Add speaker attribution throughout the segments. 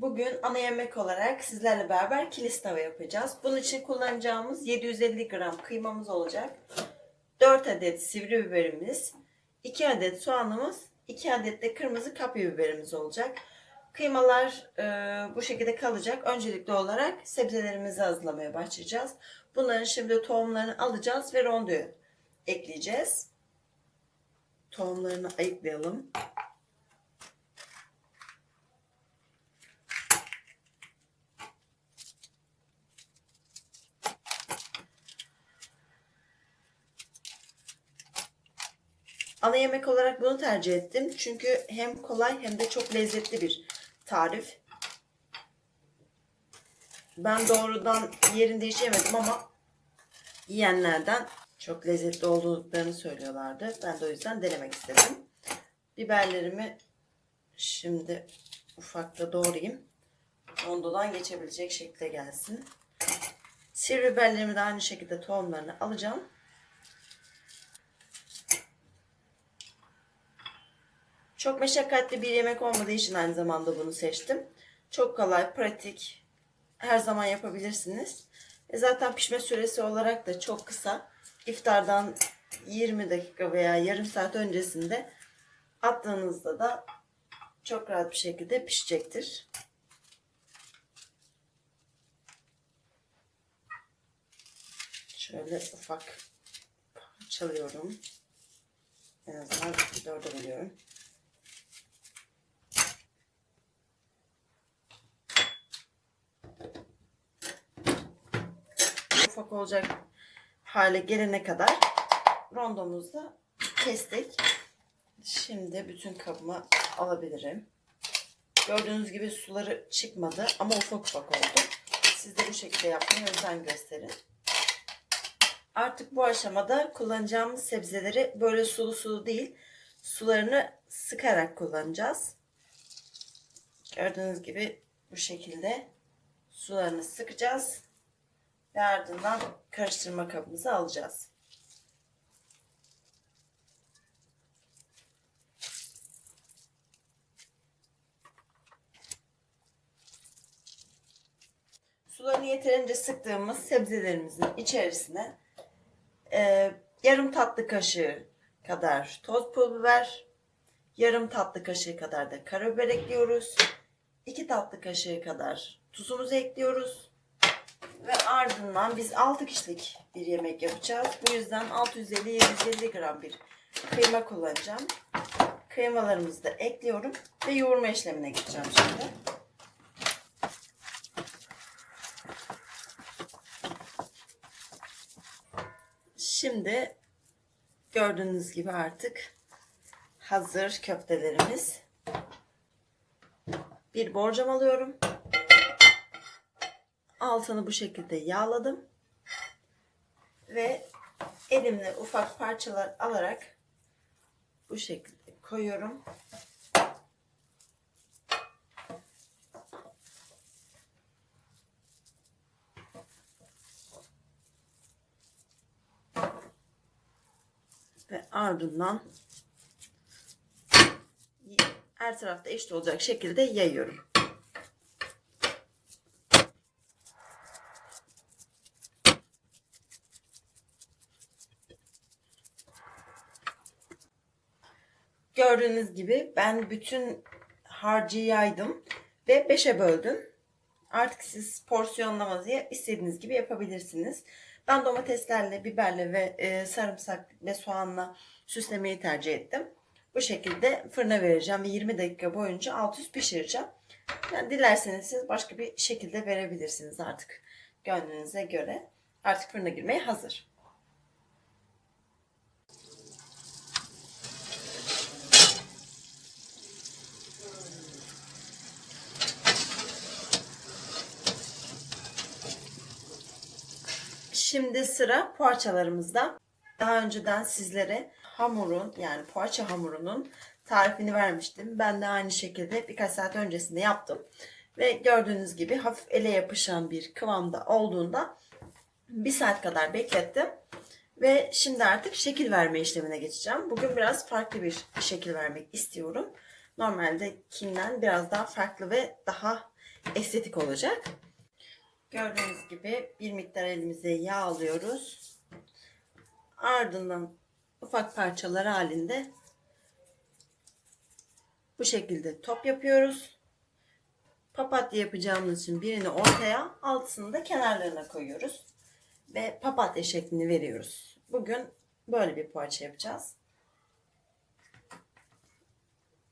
Speaker 1: Bugün ana yemek olarak sizlerle beraber kilis tava yapacağız. Bunun için kullanacağımız 750 gram kıymamız olacak. 4 adet sivri biberimiz, 2 adet soğanımız, 2 adet de kırmızı kapya biberimiz olacak. Kıymalar e, bu şekilde kalacak. Öncelikli olarak sebzelerimizi hazırlamaya başlayacağız. Bunların şimdi tohumlarını alacağız ve rondoya ekleyeceğiz. Tohumlarını ayıklayalım. Ana yemek olarak bunu tercih ettim. Çünkü hem kolay hem de çok lezzetli bir tarif. Ben doğrudan yerinde hiç yemedim ama yiyenlerden çok lezzetli olduklarını söylüyorlardı. Ben de o yüzden denemek istedim. Biberlerimi şimdi ufakta doğrayayım. Rondodan geçebilecek şekilde gelsin. Sivri biberlerimi de aynı şekilde tohumlarını alacağım. Çok meşakkatli bir yemek olmadığı için aynı zamanda bunu seçtim. Çok kolay, pratik. Her zaman yapabilirsiniz. E zaten pişme süresi olarak da çok kısa. İftardan 20 dakika veya yarım saat öncesinde attığınızda da çok rahat bir şekilde pişecektir. Şöyle ufak parçalıyorum. En azından dörde bölüyorum. Ufak olacak hale gelene kadar rondomuzda kestik. Şimdi bütün kabıma alabilirim. Gördüğünüz gibi suları çıkmadı ama ufak ufak oldu. Siz de bu şekilde yapmaya özen gösterin. Artık bu aşamada kullanacağımız sebzeleri böyle sulu sulu değil, sularını sıkarak kullanacağız. Gördüğünüz gibi bu şekilde sularını sıkacağız ve ardından karıştırma kabımıza alacağız. Sularını yeterince sıktığımız sebzelerimizin içerisine e, yarım tatlı kaşığı kadar toz pul biber, yarım tatlı kaşığı kadar da karabiber ekliyoruz. 2 tatlı kaşığı kadar tuzumuzu ekliyoruz. Ve ardından biz 6 kişilik bir yemek yapacağız. Bu yüzden 650-750 gram bir kıyma kullanacağım. Kıymalarımızı da ekliyorum ve yoğurma işlemine geçeceğim şimdi. Şimdi gördüğünüz gibi artık hazır köftelerimiz. Bir borcam alıyorum. Altını bu şekilde yağladım. Ve elimle ufak parçalar alarak bu şekilde koyuyorum. Ve ardından her tarafta eşit olacak şekilde yayıyorum. Gördüğünüz gibi ben bütün harcı yaydım ve 5'e böldüm. Artık siz porsiyonlamayı istediğiniz gibi yapabilirsiniz. Ben domateslerle, biberle ve e, sarımsak ve soğanla süslemeyi tercih ettim. Bu şekilde fırına vereceğim ve 20 dakika boyunca alt üst pişireceğim. Yani dilerseniz siz başka bir şekilde verebilirsiniz artık gönlünüze göre. Artık fırına girmeye hazır. Şimdi sıra poğaçalarımızda. Daha önceden sizlere hamurun yani poğaça hamurunun tarifini vermiştim. Ben de aynı şekilde birkaç saat öncesinde yaptım. Ve gördüğünüz gibi hafif ele yapışan bir kıvamda olduğunda bir saat kadar beklettim. Ve şimdi artık şekil verme işlemine geçeceğim. Bugün biraz farklı bir şekil vermek istiyorum. Normaldekinden biraz daha farklı ve daha estetik olacak. Gördüğünüz gibi bir miktar elimize yağ alıyoruz. Ardından ufak parçalar halinde bu şekilde top yapıyoruz. Papatya yapacağımız için birini ortaya, altısını da kenarlarına koyuyoruz. Ve papatya şeklini veriyoruz. Bugün böyle bir poğaça yapacağız.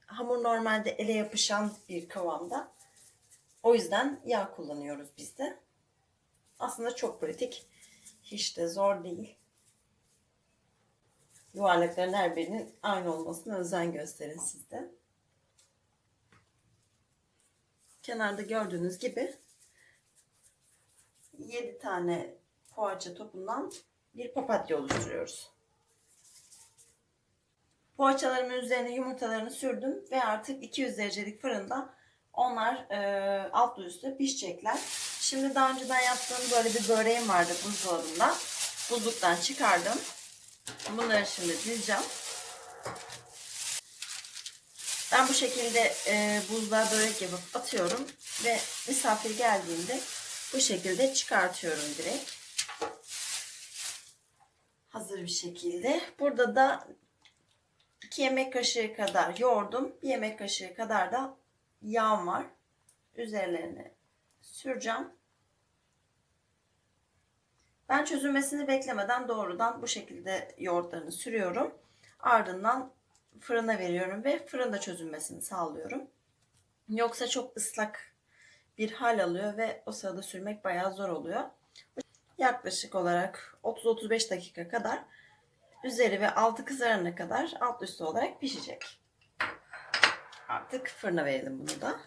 Speaker 1: Hamur normalde ele yapışan bir kıvamda. O yüzden yağ kullanıyoruz biz de. Aslında çok pratik. Hiç de zor değil. Yuvarlakların her birinin aynı olmasına özen gösterin siz de. Kenarda gördüğünüz gibi 7 tane poğaça topundan bir papatya oluşturuyoruz. Poğaçalarımın üzerine yumurtalarını sürdüm ve artık 200 derecelik fırında onlar e, altlı üstü pişecekler. Şimdi daha önceden yaptığım böyle bir böreğim vardı buzdolabında. Buzluktan çıkardım. Bunları şimdi dizeceğim. Ben bu şekilde e, buzluğa börek yapıp atıyorum ve misafir geldiğinde bu şekilde çıkartıyorum direkt. Hazır bir şekilde. Burada da 2 yemek kaşığı kadar yoğurdum. 1 yemek kaşığı kadar da yağım var. Üzerlerine süreceğim. Ben çözülmesini beklemeden doğrudan bu şekilde yoğurtlarını sürüyorum. Ardından fırına veriyorum ve fırında çözülmesini sağlıyorum. Yoksa çok ıslak bir hal alıyor ve o sırada sürmek bayağı zor oluyor. Yaklaşık olarak 30-35 dakika kadar üzeri ve altı kızarana kadar alt üstü olarak pişecek. Artık fırına verelim bunu da.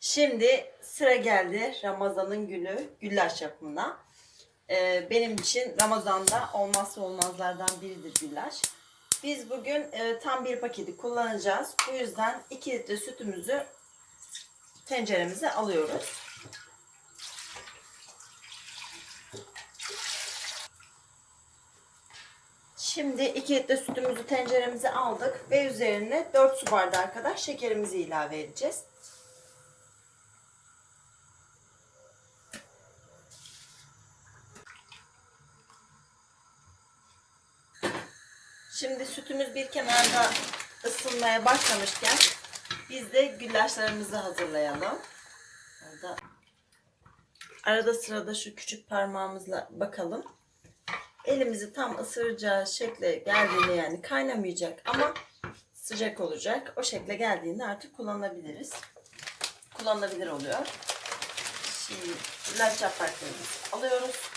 Speaker 1: Şimdi sıra geldi Ramazan'ın günü güllaç yapımına. Ee, benim için Ramazan'da olmazsa olmazlardan biridir güllaç. Biz bugün e, tam bir paketi kullanacağız. Bu yüzden 2 litre sütümüzü tenceremize alıyoruz. Şimdi 2 litre sütümüzü tenceremize aldık ve üzerine 4 su bardağı kadar şekerimizi ilave edeceğiz. Şimdi sütümüz bir kenarda ısınmaya başlamışken biz de güllaçlarımızı hazırlayalım. Orada arada sırada şu küçük parmağımızla bakalım. Elimizi tam ısıracağı şekle geldiğinde yani kaynamayacak ama sıcak olacak. O şekle geldiğinde artık kullanabiliriz. Kullanılabilir oluyor. Şimdi güllaç yapraklarımızı alıyoruz.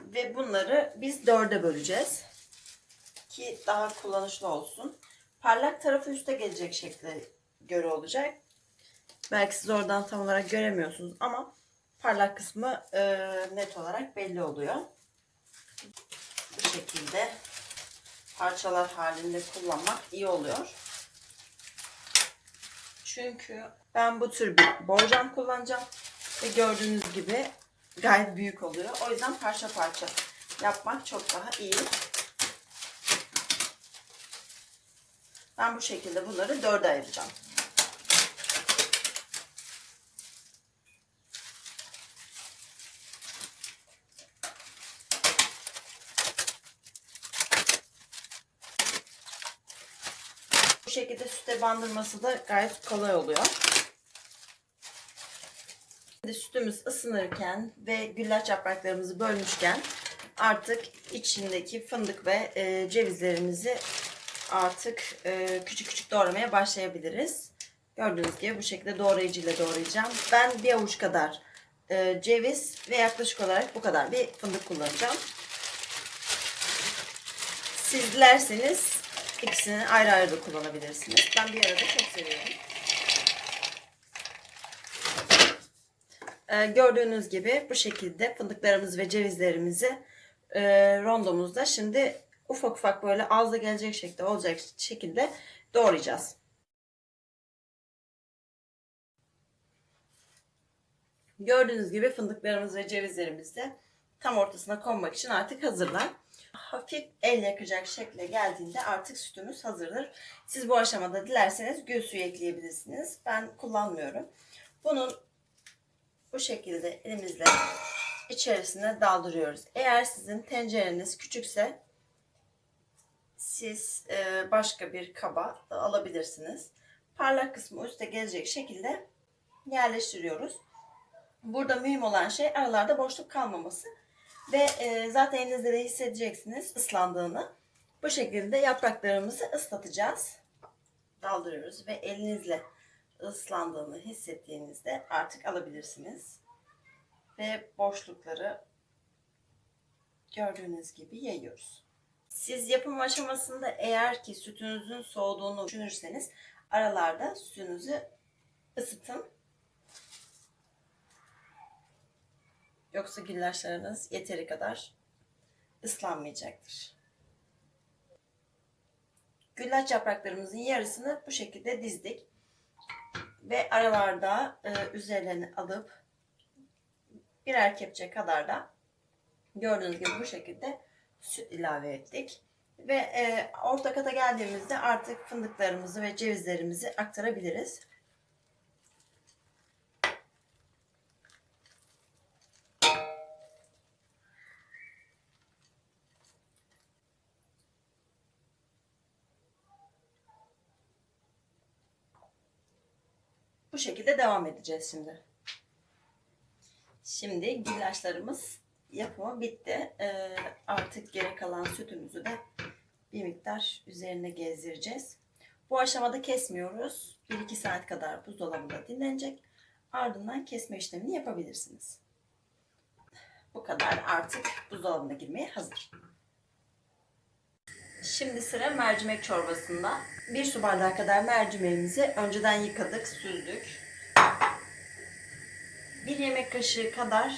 Speaker 1: Ve bunları biz dörde böleceğiz ki daha kullanışlı olsun. Parlak tarafı üste gelecek şekle göre olacak. Belki siz oradan tam olarak göremiyorsunuz ama parlak kısmı e, net olarak belli oluyor. Bu şekilde parçalar halinde kullanmak iyi oluyor. Çünkü ben bu tür bir borcam kullanacağım ve gördüğünüz gibi gayet büyük oluyor. O yüzden parça parça yapmak çok daha iyi. Ben bu şekilde bunları dörde ayıracağım. Bu şekilde süte bandırması da gayet kolay oluyor. Şimdi sütümüz ısınırken ve güllaç yapraklarımızı bölmüşken artık içindeki fındık ve e, cevizlerimizi artık e, küçük küçük doğramaya başlayabiliriz. Gördüğünüz gibi bu şekilde doğrayıcı ile doğrayacağım. Ben bir avuç kadar e, ceviz ve yaklaşık olarak bu kadar bir fındık kullanacağım. Siz dilerseniz ikisini ayrı ayrı da kullanabilirsiniz. Ben bir arada çok seviyorum. E, gördüğünüz gibi bu şekilde fındıklarımız ve cevizlerimizi e, rondomuzda şimdi ufak ufak böyle ağza gelecek şekilde olacak şekilde doğrayacağız. Gördüğünüz gibi fındıklarımız ve cevizlerimiz de tam ortasına konmak için artık hazırlar. Hafif el yakacak şekle geldiğinde artık sütümüz hazırdır. Siz bu aşamada dilerseniz gül suyu ekleyebilirsiniz. Ben kullanmıyorum. Bunun bu şekilde elimizle içerisine daldırıyoruz. Eğer sizin tencereniz küçükse siz e, başka bir kaba alabilirsiniz. Parlak kısmı üste gelecek şekilde yerleştiriyoruz. Burada mühim olan şey aralarda boşluk kalmaması. Ve e, zaten elinizde de hissedeceksiniz ıslandığını. Bu şekilde yapraklarımızı ıslatacağız. Daldırıyoruz ve elinizle ıslandığını hissettiğinizde artık alabilirsiniz. Ve boşlukları gördüğünüz gibi yayıyoruz. Siz yapım aşamasında eğer ki sütünüzün soğuduğunu düşünürseniz aralarda sütünüzü ısıtın. Yoksa güllaçlarınız yeteri kadar ıslanmayacaktır. Güllaç yapraklarımızın yarısını bu şekilde dizdik. Ve aralarda e, üzerlerini alıp birer kepçe kadar da gördüğünüz gibi bu şekilde süt ilave ettik. Ve e, orta kata geldiğimizde artık fındıklarımızı ve cevizlerimizi aktarabiliriz. Bu şekilde devam edeceğiz şimdi. Şimdi güllaçlarımız yapımı bitti. Ee, artık geri kalan sütümüzü de bir miktar üzerine gezdireceğiz. Bu aşamada kesmiyoruz. 1-2 saat kadar buzdolabında dinlenecek. Ardından kesme işlemini yapabilirsiniz. Bu kadar artık buzdolabına girmeye hazır. Şimdi sıra mercimek çorbasında. Bir su bardağı kadar mercimeğimizi önceden yıkadık, süzdük. Bir yemek kaşığı kadar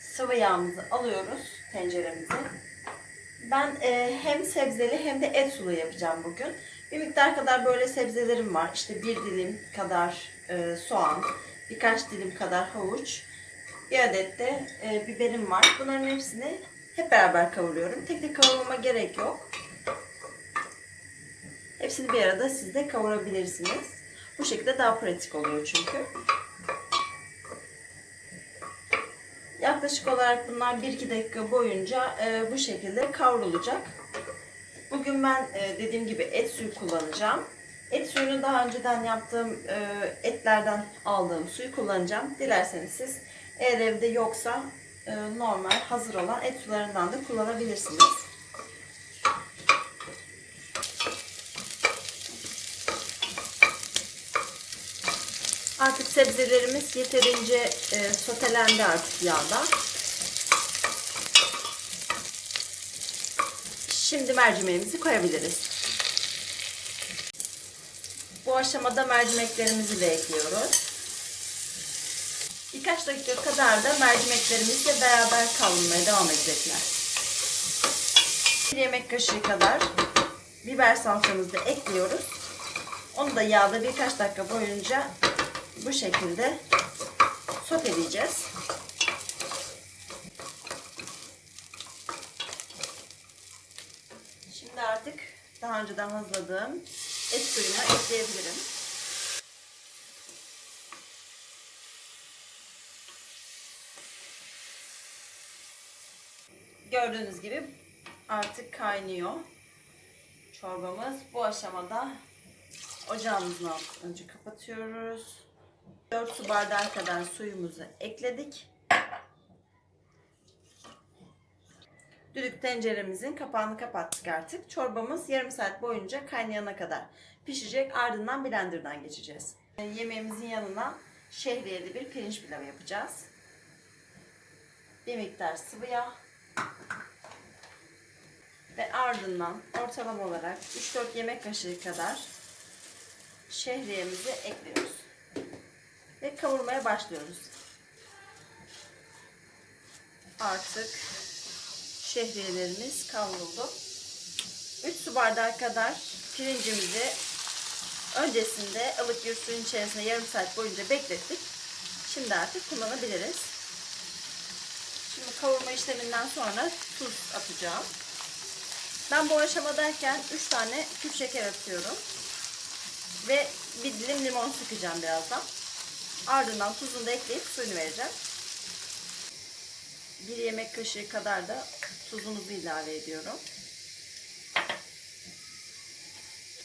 Speaker 1: sıvı yağımızı alıyoruz tenceremize. Ben e, hem sebzeli hem de et sulu yapacağım bugün. Bir miktar kadar böyle sebzelerim var. İşte bir dilim kadar e, soğan, birkaç dilim kadar havuç, bir adet de e, biberim var. Bunların hepsini hep beraber kavuruyorum. Tek tek kavurmama gerek yok. Hepsini bir arada siz de kavurabilirsiniz. Bu şekilde daha pratik oluyor çünkü. Yaklaşık olarak bunlar 1-2 dakika boyunca e, bu şekilde kavrulacak. Bugün ben e, dediğim gibi et suyu kullanacağım. Et suyunu daha önceden yaptığım e, etlerden aldığım suyu kullanacağım. Dilerseniz siz eğer evde yoksa normal hazır olan et sularından da kullanabilirsiniz. Artık sebzelerimiz yeterince e, sotelendi artık yağda. Şimdi mercimeğimizi koyabiliriz. Bu aşamada mercimeklerimizi de ekliyoruz. Birkaç dakika kadar da mercimeklerimizle beraber kavrulmaya devam edecekler. Bir yemek kaşığı kadar biber salçamızı da ekliyoruz. Onu da yağda birkaç dakika boyunca bu şekilde soteleyeceğiz. Şimdi artık daha önceden hazırladığım et suyunu ekleyebilirim. Gördüğünüz gibi artık kaynıyor çorbamız. Bu aşamada ocağımızın altını önce kapatıyoruz. 4 su bardağı kadar suyumuzu ekledik. Düdük tenceremizin kapağını kapattık artık. Çorbamız yarım saat boyunca kaynayana kadar pişecek. Ardından blenderdan geçeceğiz. Yemeğimizin yanına şehriyeli bir pirinç pilavı yapacağız. Bir miktar sıvı yağ. Ve ardından ortalama olarak 3-4 yemek kaşığı kadar şehriyemizi ekliyoruz. Ve kavurmaya başlıyoruz. Artık şehriyelerimiz kavruldu. 3 su bardağı kadar pirincimizi öncesinde ılık bir suyun içerisinde yarım saat boyunca beklettik. Şimdi artık kullanabiliriz. Kavurma işleminden sonra tuz atacağım. Ben bu aşamadayken 3 tane küp şeker atıyorum. Ve bir dilim limon sıkacağım birazdan. Ardından tuzunu da ekleyip suyunu vereceğim. Bir yemek kaşığı kadar da tuzumuzu ilave ediyorum.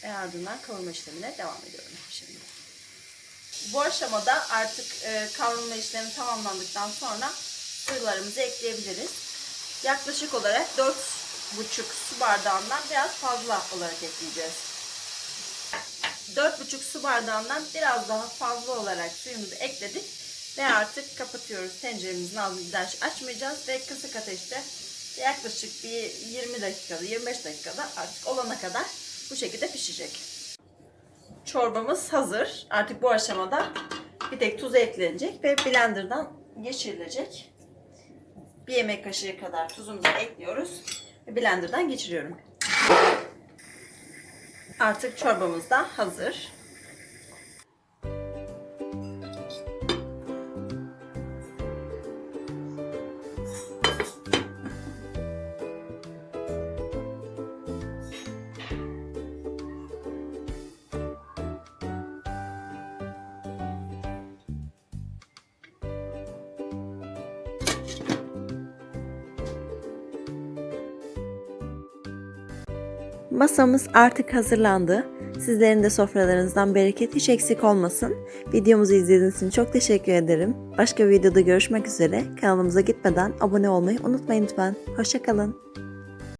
Speaker 1: Ve ardından kavurma işlemine devam ediyorum şimdi. Bu aşamada artık e, kavrulma işlemi tamamlandıktan sonra suyularımızı ekleyebiliriz. Yaklaşık olarak 4,5 su bardağından biraz fazla olarak ekleyeceğiz. 4,5 su bardağından biraz daha fazla olarak suyumuzu ekledik ve artık kapatıyoruz. Tenceremizin ağzını daha açmayacağız ve kısık ateşte yaklaşık bir 20 dakikada 25 dakikada artık olana kadar bu şekilde pişecek. Çorbamız hazır. Artık bu aşamada bir tek tuz eklenecek ve blenderdan geçirilecek. Bir yemek kaşığı kadar tuzumuzu ekliyoruz blenderdan geçiriyorum. Artık çorbamız da hazır.
Speaker 2: Masamız artık hazırlandı. Sizlerin de sofralarınızdan bereket hiç eksik olmasın. Videomuzu izlediğiniz için çok teşekkür ederim. Başka bir videoda görüşmek üzere. Kanalımıza gitmeden abone olmayı unutmayın lütfen. Hoşçakalın.